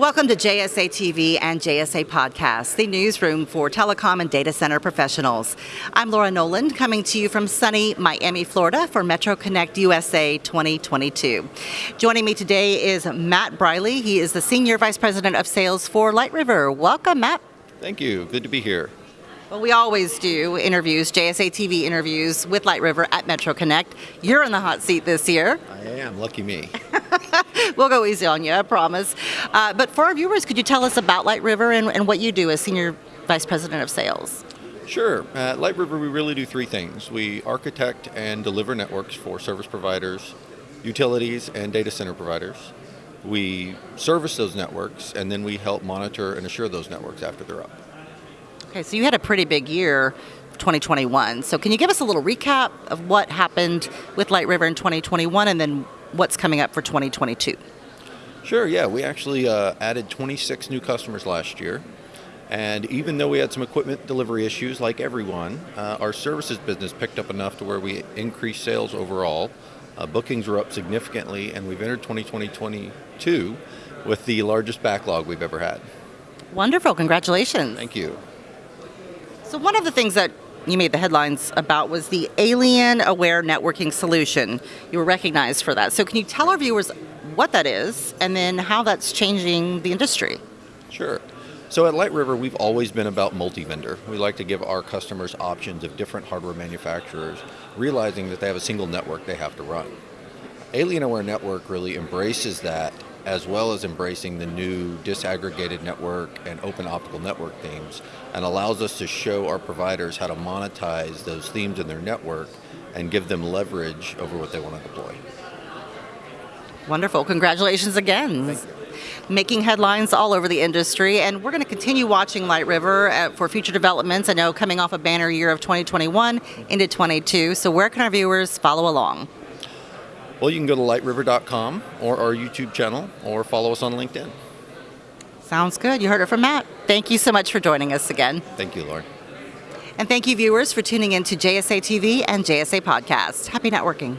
Welcome to JSA TV and JSA Podcast, the newsroom for telecom and data center professionals. I'm Laura Noland, coming to you from sunny Miami, Florida for Metro Connect USA 2022. Joining me today is Matt Briley. He is the Senior Vice President of Sales for Light River. Welcome, Matt. Thank you. Good to be here. Well, we always do interviews, JSA TV interviews with Light River at Metro Connect. You're in the hot seat this year. I am. Lucky me. we'll go easy on you, I promise. Uh, but for our viewers, could you tell us about Light River and, and what you do as Senior Vice President of Sales? Sure. At Light River, we really do three things. We architect and deliver networks for service providers, utilities, and data center providers. We service those networks, and then we help monitor and assure those networks after they're up. Okay, so you had a pretty big year 2021. So can you give us a little recap of what happened with Light River in 2021 and then what's coming up for 2022? Sure, yeah. We actually uh, added 26 new customers last year. And even though we had some equipment delivery issues, like everyone, uh, our services business picked up enough to where we increased sales overall. Uh, bookings were up significantly, and we've entered 2022 with the largest backlog we've ever had. Wonderful. Congratulations. Thank you. So one of the things that you made the headlines about was the Alien Aware Networking Solution. You were recognized for that. So can you tell our viewers what that is and then how that's changing the industry? Sure. So at Light River, we've always been about multi-vendor. We like to give our customers options of different hardware manufacturers, realizing that they have a single network they have to run. Alien Aware Network really embraces that as well as embracing the new disaggregated network and open optical network themes and allows us to show our providers how to monetize those themes in their network and give them leverage over what they want to deploy. Wonderful. Congratulations again. Making headlines all over the industry, and we're going to continue watching Light River uh, for future developments. I know coming off a banner year of 2021 into 22. So, where can our viewers follow along? Well, you can go to lightriver.com or our YouTube channel or follow us on LinkedIn. Sounds good. You heard it from Matt. Thank you so much for joining us again. Thank you, Lauren. And thank you, viewers, for tuning in to JSA TV and JSA Podcast. Happy networking.